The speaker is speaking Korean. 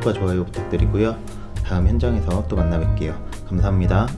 구독과 좋아요 부탁드리고요. 다음 현장에서 또 만나 뵐게요. 감사합니다.